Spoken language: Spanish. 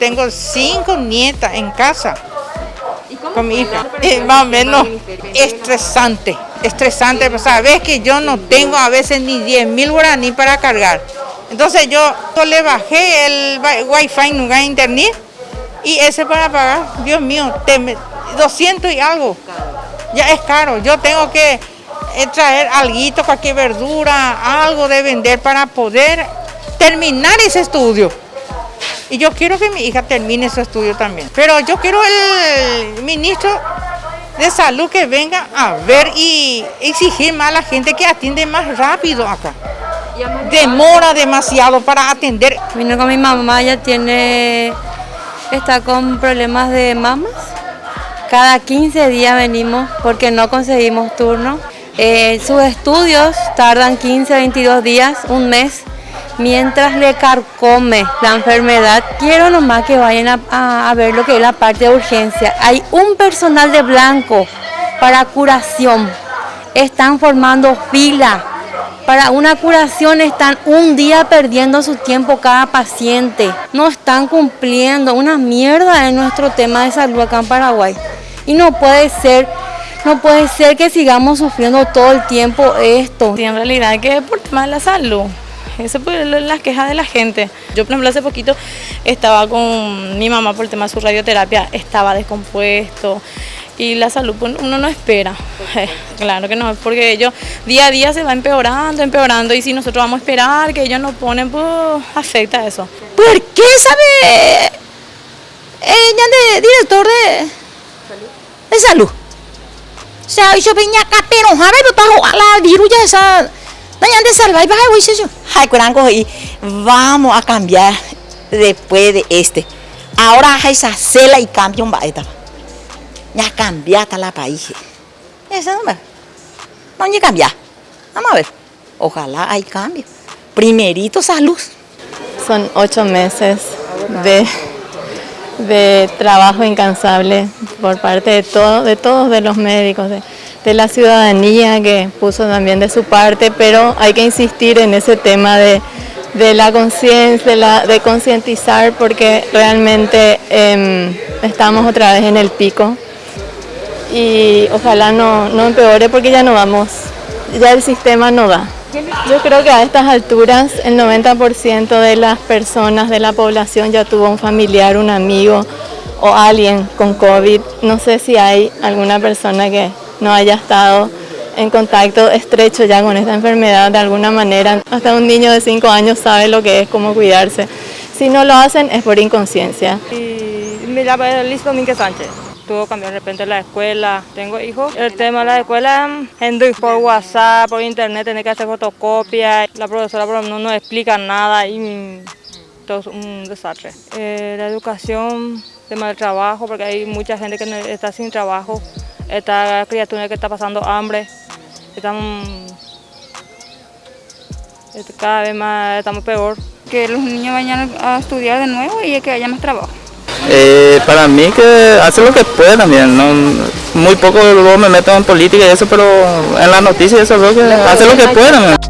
tengo cinco nietas en casa con mi hija. Es más o menos estresante, estresante. Sabes que yo no tengo a veces ni 10 mil guaraní para cargar. Entonces yo, le bajé el wifi en lugar de internet y ese para pagar, Dios mío, 200 y algo. Ya es caro. Yo tengo que eh, traer algo, cualquier verdura, algo de vender para poder terminar ese estudio. Y yo quiero que mi hija termine su estudio también. Pero yo quiero el ministro de salud que venga a ver y exigir más a la gente que atiende más rápido acá. Demora demasiado para atender. Vino con mi mamá, ya tiene, está con problemas de mamas. Cada 15 días venimos porque no conseguimos turno. Eh, sus estudios tardan 15, 22 días, un mes, mientras le carcome la enfermedad. Quiero nomás que vayan a, ver lo que es la parte de urgencia. Hay un personal de blanco para curación. Están formando fila para una curación están un día perdiendo su tiempo cada paciente. No están cumpliendo una mierda en nuestro tema de salud acá en Paraguay. Y no puede ser, no puede ser que sigamos sufriendo todo el tiempo esto. Sí, en realidad que es por tema de la salud. Esa es las quejas de la gente. Yo, por ejemplo, hace poquito estaba con mi mamá por el tema de su radioterapia, estaba descompuesto, y la salud pues, uno no espera. claro que no, porque ellos día a día se va empeorando, empeorando y si nosotros vamos a esperar que ellos nos ponen, pues afecta eso. ¿Por qué sabe ella de director de salud? De salud. O sea, yo venía acá, pero a la virulla esa. Dañan de salvar y baja yo. Ay, curango, y vamos a cambiar después de este. Ahora hay esa cela y cambio un baeta ya cambiata la país. Eso no, no ni cambiar. Vamos a ver. Ojalá hay cambio. Primerito salud. Son ocho meses de, de trabajo incansable por parte de, todo, de todos de los médicos, de, de la ciudadanía que puso también de su parte, pero hay que insistir en ese tema de, de la conciencia, de, concientizar porque realmente eh, estamos otra vez en el pico y ojalá no, no empeore porque ya no vamos, ya el sistema no da. Yo creo que a estas alturas el 90% de las personas de la población ya tuvo un familiar, un amigo o alguien con COVID. No sé si hay alguna persona que no haya estado en contacto estrecho ya con esta enfermedad de alguna manera. Hasta un niño de 5 años sabe lo que es, cómo cuidarse. Si no lo hacen es por inconsciencia. Y me llamo Liz Domínguez Sánchez tuvo cambiar de repente la escuela. Tengo hijos. El tema de la escuela, por WhatsApp, por internet, tener que hacer fotocopias. La profesora no nos explica nada y todo es un desastre. Eh, la educación, tema del trabajo, porque hay mucha gente que está sin trabajo. Esta criatura que está pasando hambre. Están, este, cada vez más estamos peor. Que los niños vayan a estudiar de nuevo y que haya más trabajo. Eh, para mí que hace lo que puede también, ¿no? muy poco luego me meto en política y eso, pero en las noticias eso que hace lo que puede también.